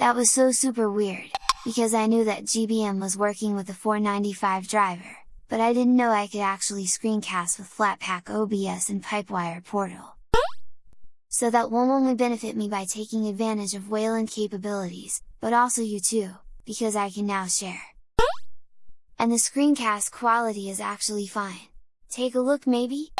That was so super weird, because I knew that GBM was working with the 495 driver, but I didn't know I could actually screencast with Flatpak OBS and Pipewire Portal. So that won't only benefit me by taking advantage of Wayland capabilities, but also you too, because I can now share. And the screencast quality is actually fine. Take a look maybe?